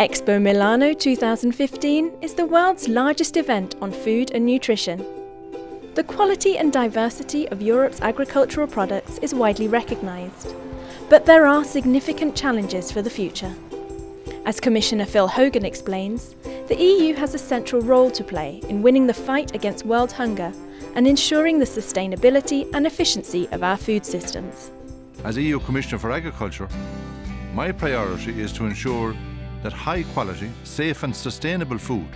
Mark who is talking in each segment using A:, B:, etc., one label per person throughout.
A: Expo Milano 2015 is the world's largest event on food and nutrition. The quality and diversity of Europe's agricultural products is widely recognised, but there are significant challenges for the future. As Commissioner Phil Hogan explains, the EU has a central role to play in winning the fight against world hunger and ensuring the sustainability and efficiency of our food systems.
B: As EU Commissioner for Agriculture, my priority is to ensure that high quality, safe and sustainable food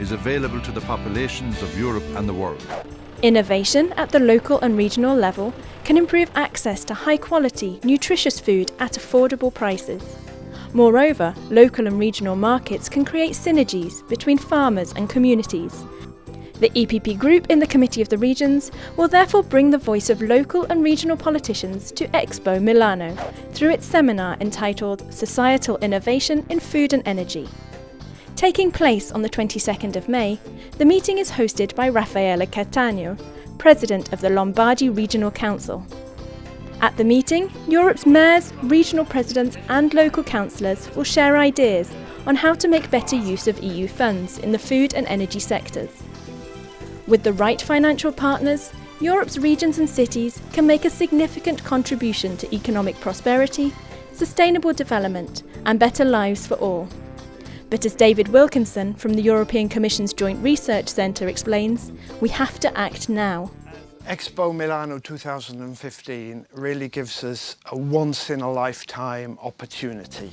B: is available to the populations of Europe and the world.
A: Innovation at the local and regional level can improve access to high quality, nutritious food at affordable prices. Moreover, local and regional markets can create synergies between farmers and communities. The EPP Group in the Committee of the Regions will therefore bring the voice of local and regional politicians to Expo Milano through its seminar entitled Societal Innovation in Food and Energy. Taking place on the 22nd of May, the meeting is hosted by Raffaele Cattaneo, President of the Lombardy Regional Council. At the meeting, Europe's mayors, regional presidents and local councillors will share ideas on how to make better use of EU funds in the food and energy sectors. With the right financial partners, Europe's regions and cities can make a significant contribution to economic prosperity, sustainable development and better lives for all. But as David Wilkinson from the European Commission's Joint Research Centre explains, we have to act now.
C: Expo Milano 2015 really gives us a once in a lifetime opportunity.